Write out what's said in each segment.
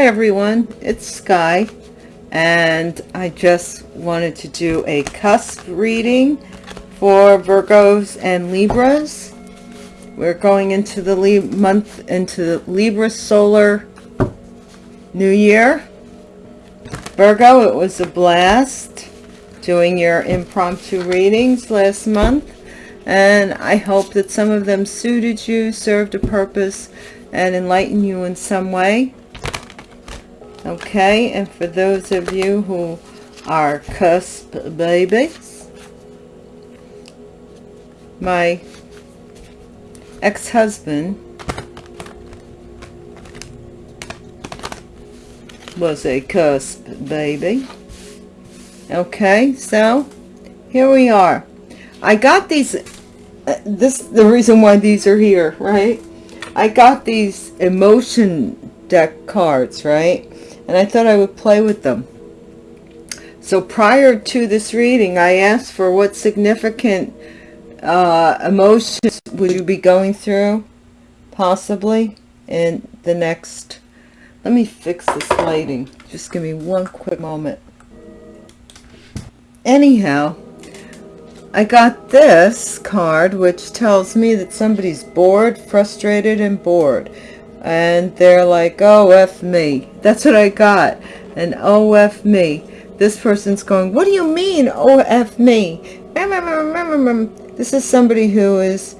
Hi everyone, it's Sky and I just wanted to do a cusp reading for Virgos and Libras. We're going into the Lib month into the Libra solar new year. Virgo, it was a blast doing your impromptu readings last month and I hope that some of them suited you, served a purpose and enlightened you in some way okay and for those of you who are cusp babies my ex-husband was a cusp baby. Okay so here we are. I got these uh, this the reason why these are here right? I got these emotion deck cards right and I thought I would play with them. So prior to this reading, I asked for what significant uh, emotions would you be going through, possibly, in the next... Let me fix this lighting. Just give me one quick moment. Anyhow, I got this card, which tells me that somebody's bored, frustrated, and bored and they're like oh f me. That's what i got. And oh f me. This person's going what do you mean oh f me? This is somebody who is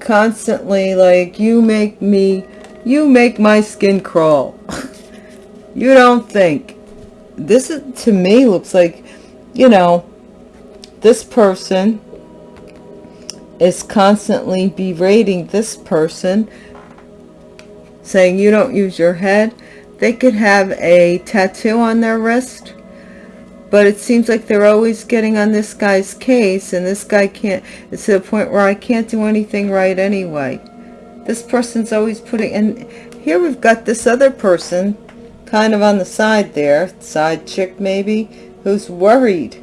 constantly like you make me you make my skin crawl. You don't think. This is to me looks like you know this person is constantly berating this person saying you don't use your head. They could have a tattoo on their wrist, but it seems like they're always getting on this guy's case, and this guy can't, it's to the point where I can't do anything right anyway. This person's always putting, and here we've got this other person, kind of on the side there, side chick maybe, who's worried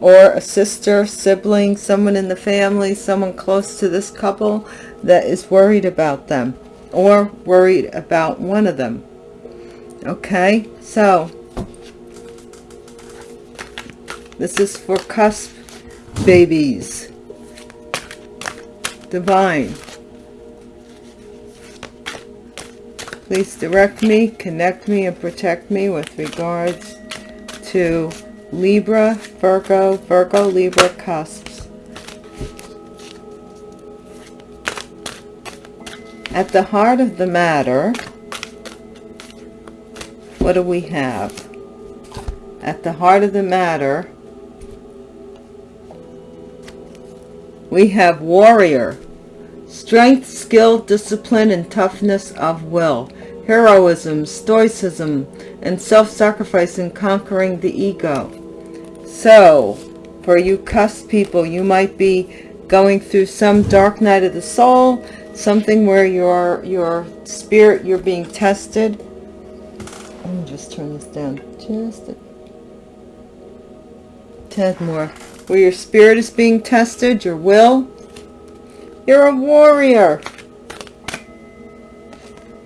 or a sister, sibling, someone in the family, someone close to this couple that is worried about them or worried about one of them. Okay, so this is for cusp babies. Divine. Please direct me, connect me, and protect me with regards to Libra, Virgo, Virgo, Libra, cusp. At the heart of the matter, what do we have? At the heart of the matter, we have warrior, strength, skill, discipline, and toughness of will, heroism, stoicism, and self-sacrifice in conquering the ego. So, for you cusp people, you might be going through some dark night of the soul, something where your your spirit you're being tested. Let me just turn this down just a tad more. Where your spirit is being tested your will. You're a warrior.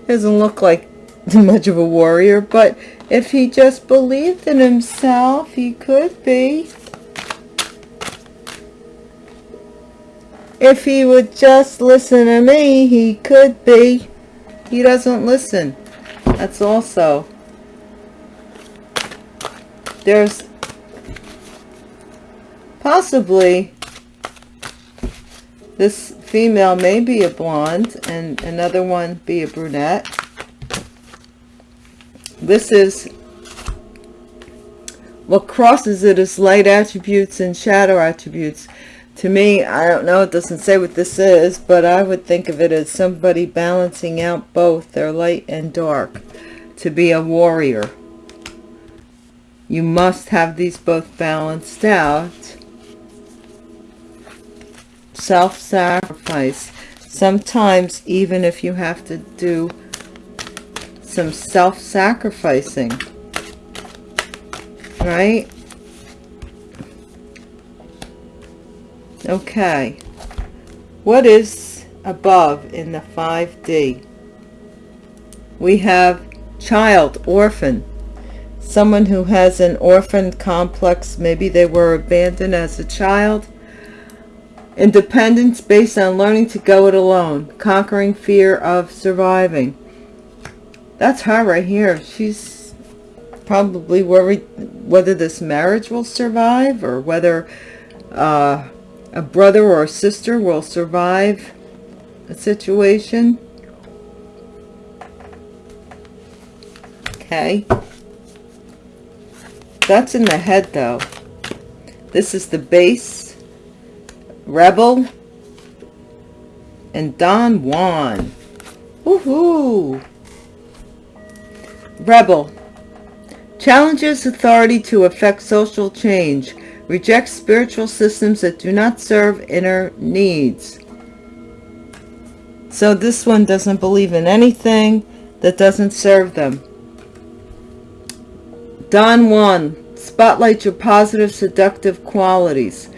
Doesn't look like much of a warrior but if he just believed in himself he could be If he would just listen to me, he could be. He doesn't listen. That's also. There's possibly this female may be a blonde and another one be a brunette. This is what crosses it is light attributes and shadow attributes to me, I don't know, it doesn't say what this is, but I would think of it as somebody balancing out both their light and dark to be a warrior. You must have these both balanced out. Self-sacrifice. Sometimes, even if you have to do some self-sacrificing, right? Okay. What is above in the 5D? We have child orphan someone who has an orphan complex maybe they were abandoned as a child independence based on learning to go it alone conquering fear of surviving that's her right here she's probably worried whether this marriage will survive or whether uh, a brother or a sister will survive a situation. Okay. That's in the head though. This is the base. Rebel. And don juan. Woohoo! rebel. Challenges authority to effect social change rejects spiritual systems that do not serve inner needs so this one doesn't believe in anything that doesn't serve them Don Juan, spotlight your positive seductive qualities.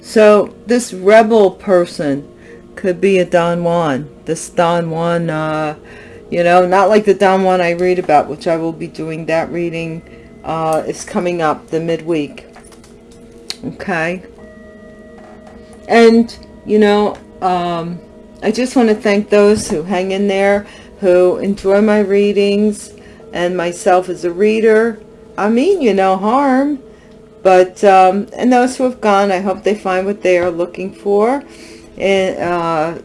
So this rebel person could be a Don Juan. This Don Juan, uh, you know, not like the Don Juan I read about, which I will be doing that reading, uh, is coming up the midweek. Okay. And, you know, um, I just want to thank those who hang in there, who enjoy my readings, and myself as a reader. I mean you no harm. But, um, and those who have gone, I hope they find what they are looking for. And, uh,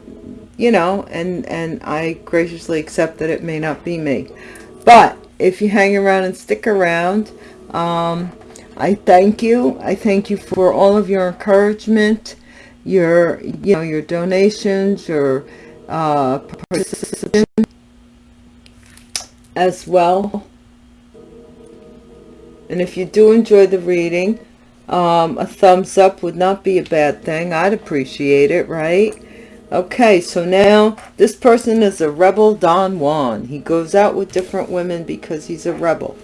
you know, and, and I graciously accept that it may not be me. But if you hang around and stick around, um, I thank you. I thank you for all of your encouragement, your, you know, your donations, your, uh, participation as well. And if you do enjoy the reading um, a thumbs up would not be a bad thing. I'd appreciate it right? Okay so now this person is a rebel Don Juan. He goes out with different women because he's a rebel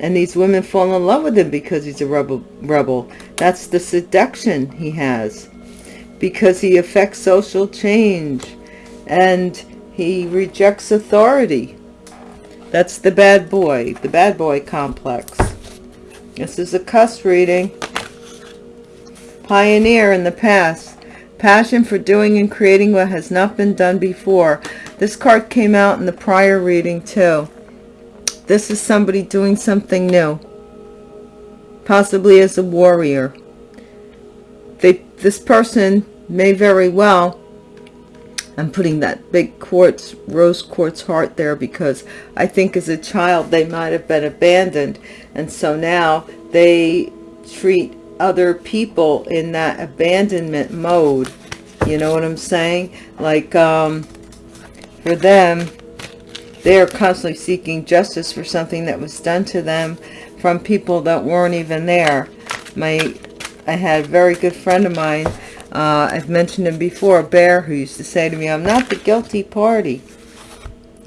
and these women fall in love with him because he's a rebel rebel that's the seduction he has because he affects social change and he rejects authority that's the bad boy, the bad boy complex. This is a cuss reading. Pioneer in the past. Passion for doing and creating what has not been done before. This card came out in the prior reading too. This is somebody doing something new. Possibly as a warrior. They, this person may very well I'm putting that big quartz, rose quartz heart there because I think as a child they might have been abandoned. And so now they treat other people in that abandonment mode. You know what I'm saying? Like, um, for them, they are constantly seeking justice for something that was done to them from people that weren't even there. My, I had a very good friend of mine uh, I've mentioned him before, Bear, who used to say to me, I'm not the guilty party.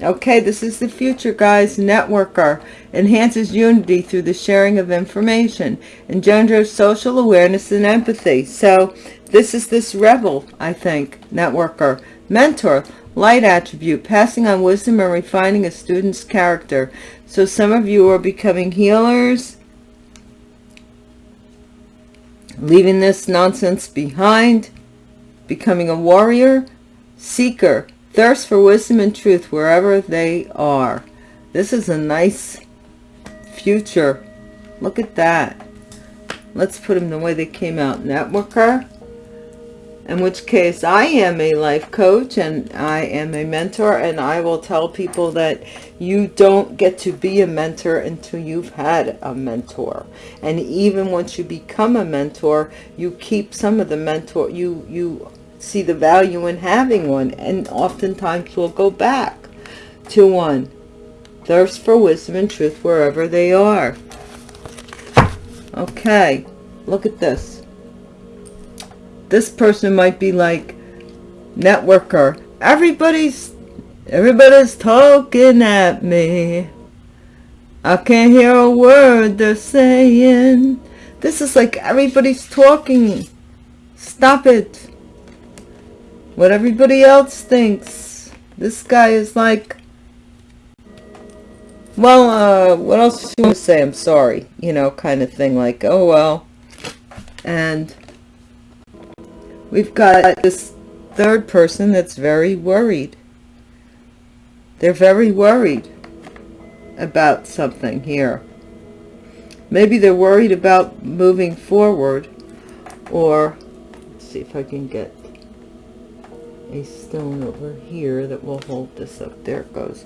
Okay, this is the future, guys. Networker enhances unity through the sharing of information, engenders social awareness and empathy. So this is this rebel, I think, networker. Mentor, light attribute, passing on wisdom and refining a student's character. So some of you are becoming healers, leaving this nonsense behind, becoming a warrior, seeker, thirst for wisdom and truth wherever they are. This is a nice future. Look at that. Let's put them the way they came out. Networker, in which case I am a life coach and I am a mentor and I will tell people that you don't get to be a mentor until you've had a mentor. And even once you become a mentor you keep some of the mentor you you see the value in having one and oftentimes will go back to one. Thirst for wisdom and truth wherever they are. Okay look at this this person might be like networker. Everybody's everybody's talking at me. I can't hear a word they're saying. This is like everybody's talking. Stop it. What everybody else thinks. This guy is like well, uh, what else do you want to say? I'm sorry, you know, kind of thing, like, oh, well. And we've got this third person that's very worried. They're very worried about something here. Maybe they're worried about moving forward or let's see if I can get a stone over here that will hold this up. There it goes.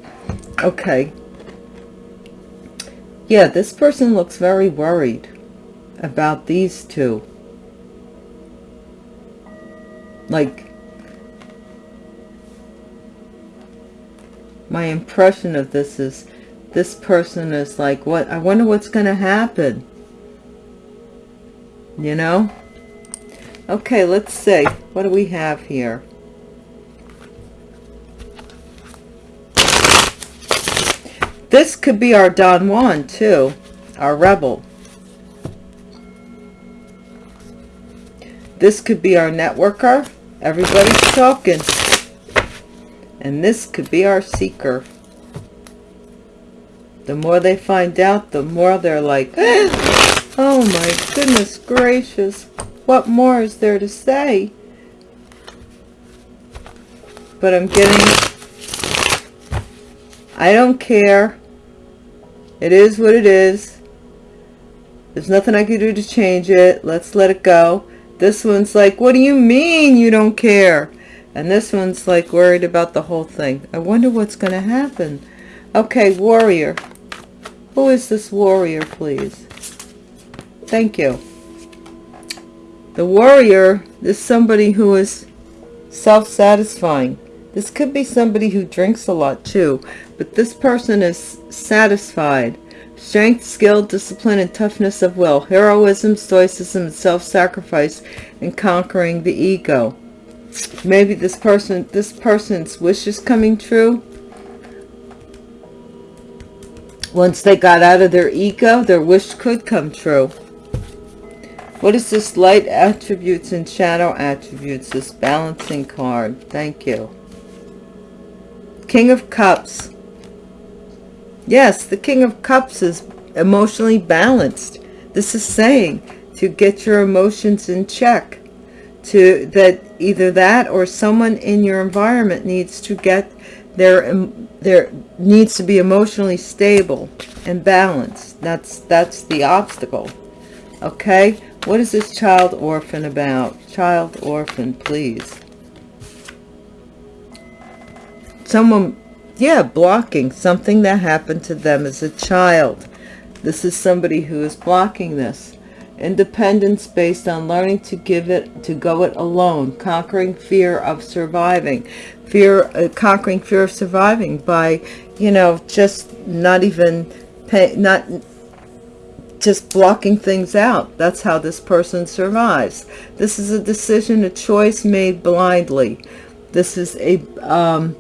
Okay. Yeah, this person looks very worried about these two. Like, my impression of this is this person is like, what? I wonder what's going to happen. You know? Okay, let's see. What do we have here? This could be our Don Juan, too. Our rebel. This could be our networker. Everybody's talking. And this could be our seeker. The more they find out, the more they're like, eh, oh my goodness gracious. What more is there to say? But I'm getting... I don't care. It is what it is. There's nothing I can do to change it. Let's let it go. This one's like, what do you mean you don't care? And this one's like worried about the whole thing. I wonder what's going to happen. Okay, warrior. Who is this warrior, please? Thank you. The warrior is somebody who is self-satisfying. This could be somebody who drinks a lot too, but this person is satisfied. Strength, skill, discipline, and toughness of will. Heroism, stoicism, and self-sacrifice and conquering the ego. Maybe this person, this person's wish is coming true. Once they got out of their ego, their wish could come true. What is this light attributes and shadow attributes? This balancing card. Thank you. King of Cups. Yes, the King of Cups is emotionally balanced. This is saying to get your emotions in check. To that either that or someone in your environment needs to get their their needs to be emotionally stable and balanced. That's that's the obstacle. Okay? What is this child orphan about? Child orphan, please. Someone, yeah, blocking something that happened to them as a child. This is somebody who is blocking this. Independence based on learning to give it, to go it alone. Conquering fear of surviving. Fear, uh, conquering fear of surviving by, you know, just not even pay, not just blocking things out. That's how this person survives. This is a decision, a choice made blindly. This is a, um,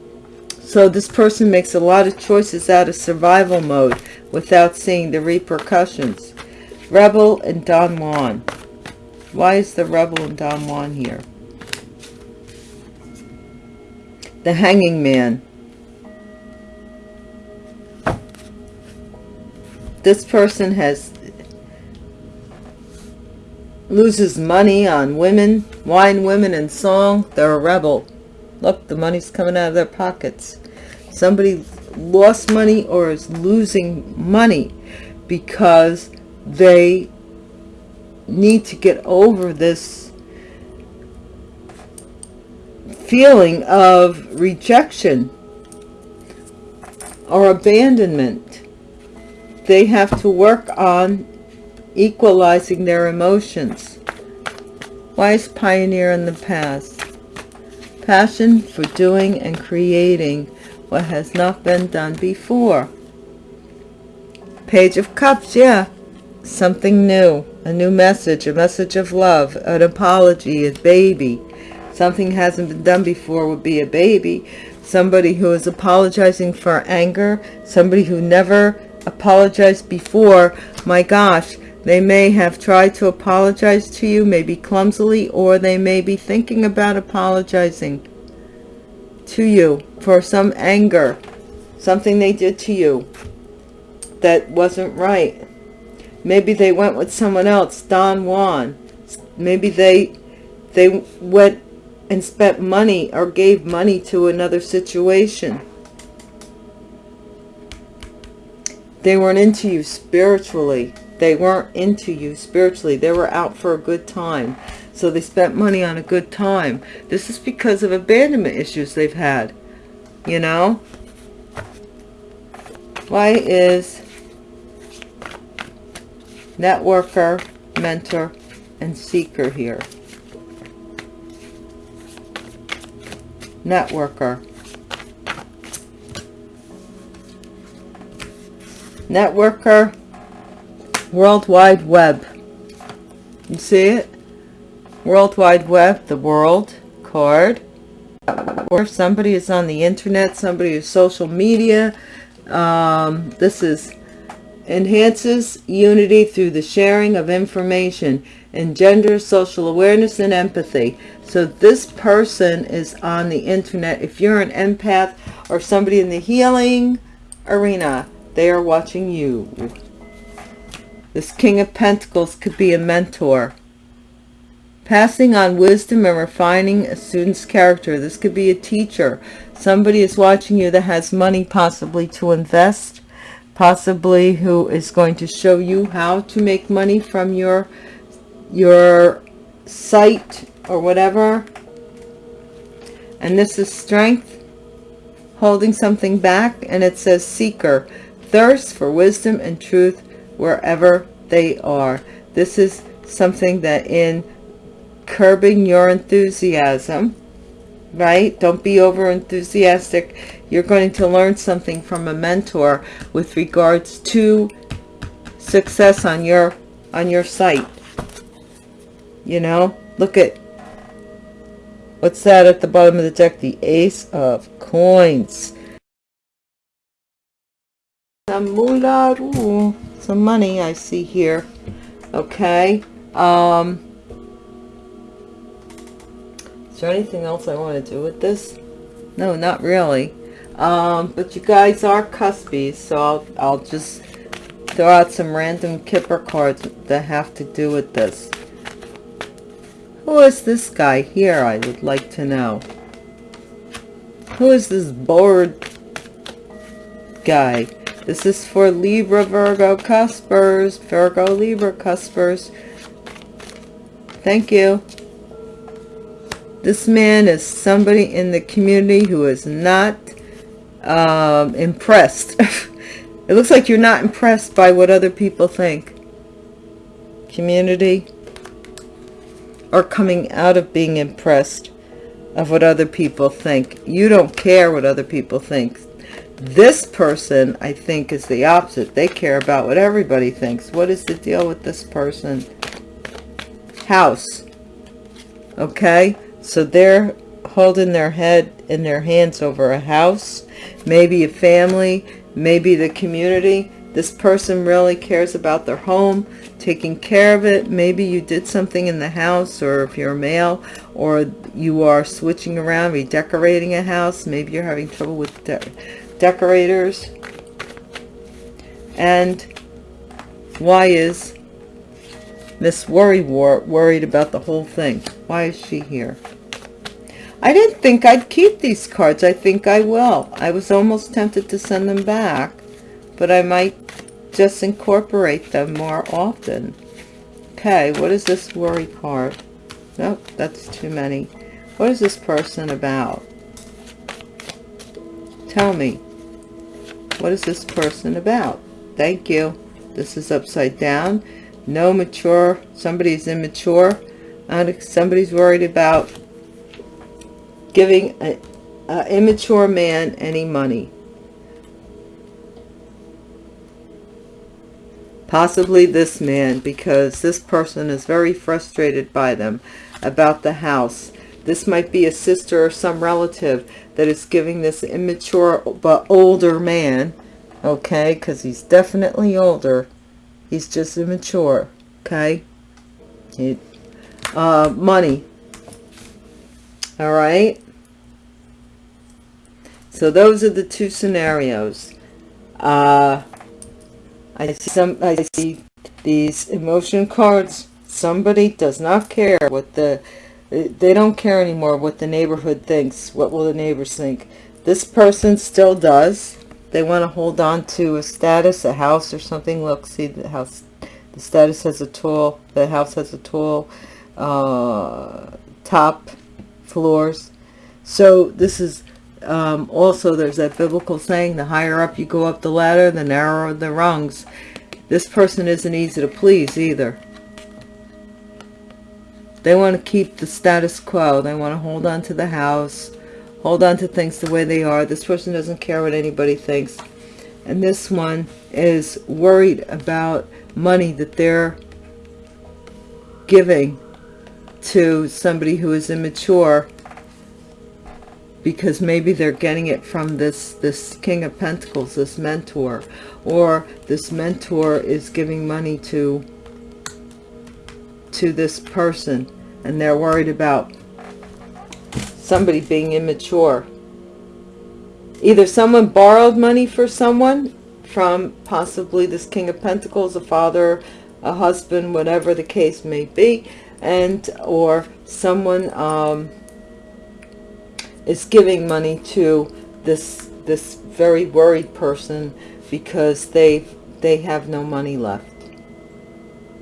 so this person makes a lot of choices out of survival mode without seeing the repercussions. Rebel and Don Juan. Why is the Rebel and Don Juan here? The Hanging Man. This person has loses money on women, wine, women, and song, they're a rebel. Look, the money's coming out of their pockets. Somebody lost money or is losing money because they need to get over this feeling of rejection or abandonment. They have to work on equalizing their emotions. Wise pioneer in the past. Passion for doing and creating what has not been done before. Page of Cups, yeah. Something new. A new message. A message of love. An apology. A baby. Something hasn't been done before would be a baby. Somebody who is apologizing for anger. Somebody who never apologized before. My gosh, they may have tried to apologize to you, maybe clumsily, or they may be thinking about apologizing to you for some anger, something they did to you. that wasn't right. Maybe they went with someone else, Don Juan. Maybe they they went and spent money or gave money to another situation. They weren't into you spiritually. They weren't into you spiritually. They were out for a good time. So they spent money on a good time. This is because of abandonment issues they've had. You know? Why is networker, mentor, and seeker here? Networker. Networker, World Wide Web. You see it? World Wide Web, the world card. Or if somebody is on the internet, somebody is social media. Um, this is enhances unity through the sharing of information, and engenders social awareness and empathy. So this person is on the internet. If you're an empath or somebody in the healing arena, they are watching you. This King of Pentacles could be a mentor. Passing on wisdom and refining a student's character. This could be a teacher. Somebody is watching you that has money possibly to invest. Possibly who is going to show you how to make money from your, your site or whatever. And this is strength. Holding something back. And it says seeker thirst for wisdom and truth wherever they are. This is something that in curbing your enthusiasm, right? Don't be over enthusiastic. You're going to learn something from a mentor with regards to success on your on your site. You know, look at what's that at the bottom of the deck? The ace of coins some money I see here. Okay. Um, is there anything else I want to do with this? No, not really. Um, but you guys are cuspies, so I'll, I'll just throw out some random Kipper cards that have to do with this. Who is this guy here, I would like to know. Who is this bored guy? This is for Libra, Virgo, Cuspers, Virgo, Libra, Cuspers. Thank you. This man is somebody in the community who is not um, impressed. it looks like you're not impressed by what other people think. Community. are coming out of being impressed of what other people think. You don't care what other people think. This person, I think, is the opposite. They care about what everybody thinks. What is the deal with this person? House. Okay? So they're holding their head in their hands over a house, maybe a family, maybe the community. This person really cares about their home, taking care of it. Maybe you did something in the house, or if you're male, or you are switching around, redecorating a house. Maybe you're having trouble with decorators. And why is Miss Worry War worried about the whole thing? Why is she here? I didn't think I'd keep these cards. I think I will. I was almost tempted to send them back, but I might just incorporate them more often. Okay, what is this worry card? Nope, that's too many. What is this person about? Tell me. What is this person about? Thank you. This is upside down. No mature. Somebody's immature. And somebody's worried about giving an immature man any money. Possibly this man, because this person is very frustrated by them about the house. This might be a sister or some relative that is giving this immature but older man, okay, because he's definitely older. He's just immature, okay? He, uh, money. All right? So those are the two scenarios. Uh, I see some, I see these emotion cards. Somebody does not care what the, they don't care anymore what the neighborhood thinks. What will the neighbors think? This person still does. They want to hold on to a status, a house or something. Look, see the house, the status has a tool, the house has a tool, uh, top floors. So this is um, also there's that biblical saying, the higher up you go up the ladder, the narrower the rungs. This person isn't easy to please either. They want to keep the status quo. They want to hold on to the house, hold on to things the way they are. This person doesn't care what anybody thinks. And this one is worried about money that they're giving to somebody who is immature because maybe they're getting it from this this king of pentacles this mentor or this mentor is giving money to to this person and they're worried about somebody being immature. Either someone borrowed money for someone from possibly this king of pentacles a father a husband whatever the case may be and or someone um, is giving money to this this very worried person because they they have no money left.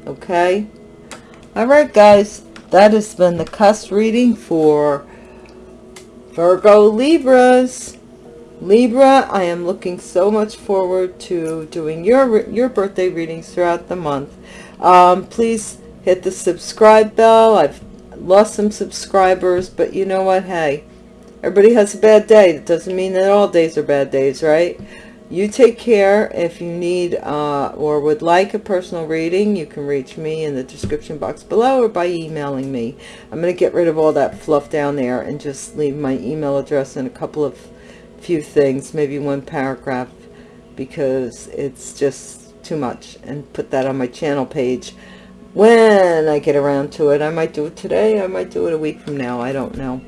Okay? All right guys that has been the cusp reading for virgo libras libra i am looking so much forward to doing your your birthday readings throughout the month um, please hit the subscribe bell i've lost some subscribers but you know what hey Everybody has a bad day. It doesn't mean that all days are bad days, right? You take care. If you need uh, or would like a personal reading, you can reach me in the description box below or by emailing me. I'm going to get rid of all that fluff down there and just leave my email address and a couple of few things, maybe one paragraph, because it's just too much, and put that on my channel page when I get around to it. I might do it today. I might do it a week from now. I don't know.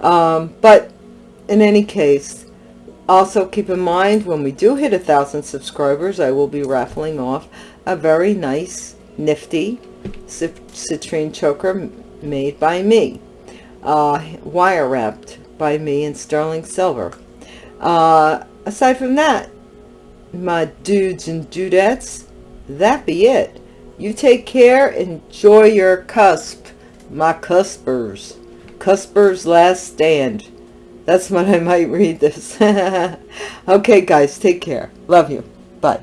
Um, but in any case, also keep in mind when we do hit a thousand subscribers, I will be raffling off a very nice, nifty citrine choker made by me. Uh, wire wrapped by me in sterling silver. Uh, aside from that, my dudes and dudettes, that be it. You take care. Enjoy your cusp, my cuspers. Cusper's Last Stand. That's what I might read this. okay, guys, take care. Love you. Bye.